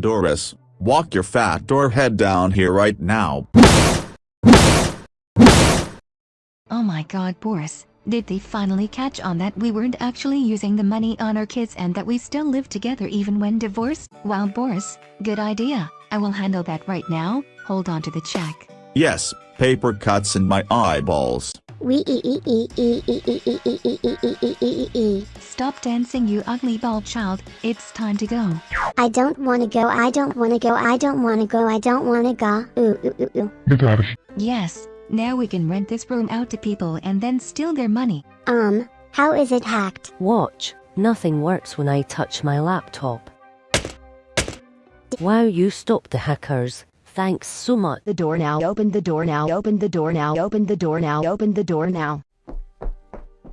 Doris, walk your fat door head down here right now. Oh my god Boris, did they finally catch on that we weren't actually using the money on our kids and that we still live together even when divorced? Wow Boris, good idea, I will handle that right now, hold on to the check. Yes, paper cuts in my eyeballs. We e e e e e e e e e e e e e e. Stop dancing you ugly bald child, it's time to go. I don't wanna go, I don't wanna go, I don't wanna go, I don't wanna go. Ooh ooh ooh ooh. Get out of here. Yes, now we can rent this room out to people and then steal their money. Um, how is it hacked? Watch, nothing works when I touch my laptop. Wow, you stopped the hackers. Thanks so much. The door now, open the door now, open the door now, open the door now, open the door now.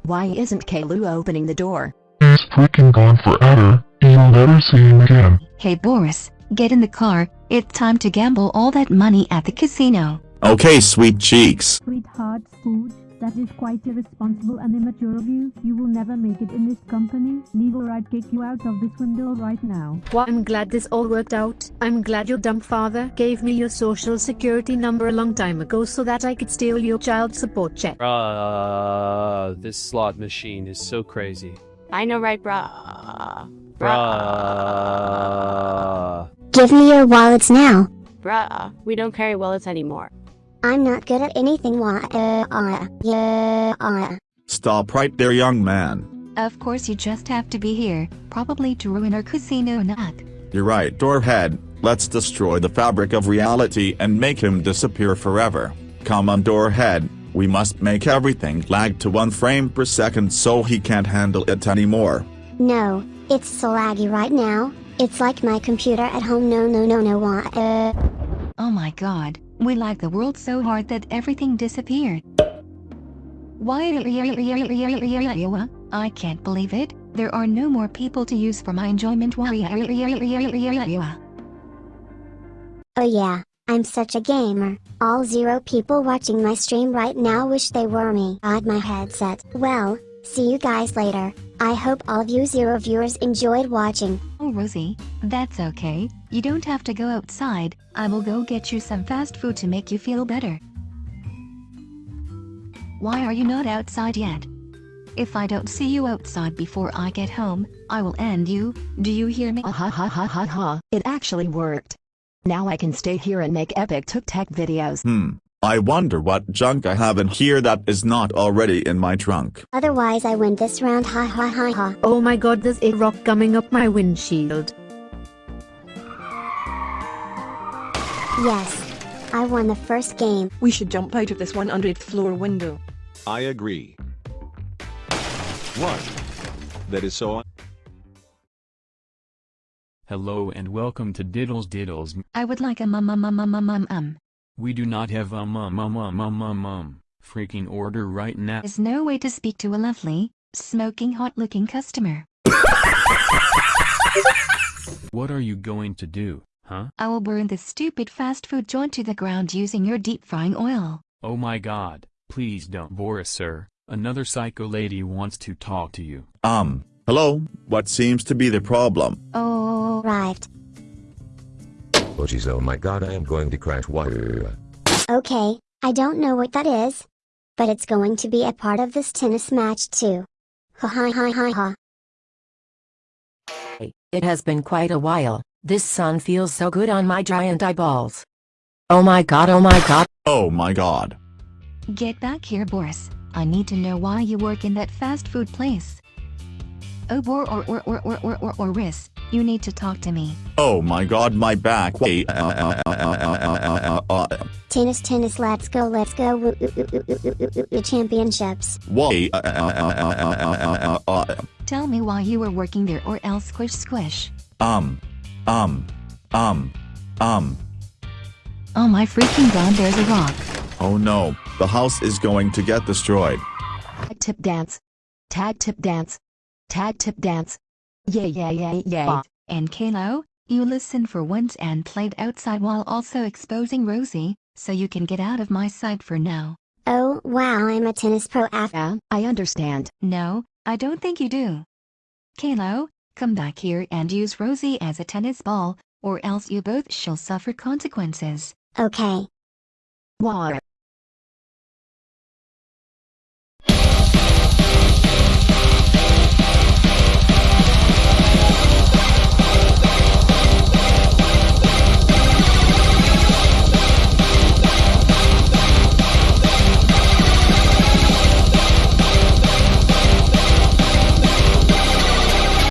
Why isn't Kalu opening the door? He's freaking gone forever. You'll never see him again. Hey Boris, get in the car, it's time to gamble all that money at the casino. Okay, sweet cheeks. Sweetheart Spooge, that is quite irresponsible and immature of you. You will never make it in this company. Legal right kick you out of this window right now. Well, I'm glad this all worked out. I'm glad your dumb father gave me your social security number a long time ago so that I could steal your child support check. Uh, this slot machine is so crazy. I know, right, brah? Bruh. Give me your wallets now. Bruh, we don't carry wallets anymore. I'm not good at anything. Why? Uh, uh, yeah, uh. Stop right there, young man. Of course you just have to be here, probably to ruin our casino nut. You're right, Doorhead. Let's destroy the fabric of reality and make him disappear forever. Come on, Doorhead. We must make everything lag to one frame per second so he can't handle it anymore. No, it's so laggy right now. It's like my computer at home. No, no, no, no. Why? Uh. Oh god, we lag the world so hard that everything disappeared. Why? I can't believe it. There are no more people to use for my enjoyment. Why? Oh yeah, I'm such a gamer. All zero people watching my stream right now wish they were me. Got my headset. Well, see you guys later. I hope all of you zero viewers enjoyed watching. Oh Rosie, that's okay. You don't have to go outside. I will go get you some fast food to make you feel better. Why are you not outside yet? If I don't see you outside before I get home, I will end you. Do you hear me? Ha ha ha ha ha ha. It actually worked. Now I can stay here and make epic tuk-tak videos. Hmm. I wonder what junk I have in here that is not already in my trunk. Otherwise I win this round. Ha ha ha ha. Oh my god, there's a rock coming up my windshield. Yes. I won the first game. We should jump out of this 100th floor window. I agree. What? That is so. Hello and welcome to Diddles Diddles. I would like a mum um um um um um um. We do not have a mum um um um um um. Freaking order right now. There's no way to speak to a lovely, smoking hot-looking customer. What are you going to do, huh? I will burn this stupid fast food joint to the ground using your deep frying oil. Oh my god, please don't Boris sir. Another psycho lady wants to talk to you. Um, hello, what seems to be the problem? Oh, right. Oh jeez, oh my god, I am going to crash. Wire. Okay, I don't know what that is. But it's going to be a part of this tennis match too. Ha ha ha ha ha. It has been quite a while. This sun feels so good on my giant eyeballs. Oh my god, oh my god. Oh my god. Get back here Boris. I need to know why you work in that fast food place. Oh Bor or or or or or or or Riss, you need to talk to me. Oh my god, my back. Wait. Tennis, tennis, let's go, let's go. Championships. Wait. Tell me why you were working there or else squish squish. Um. Um. Um. Um. Oh my freaking god, there's a rock. Oh no, the house is going to get destroyed. Tag tip dance. Tag tip dance. Tag tip dance. Yeah yeah yeah yeah. And Kalo, you listen for once and played outside while also exposing Rosie, so you can get out of my sight for now. Oh wow I'm a tennis pro after. Yeah, I understand. No, I don't think you do. Kalo, come back here and use Rosie as a tennis ball, or else you both shall suffer consequences. Okay. Why?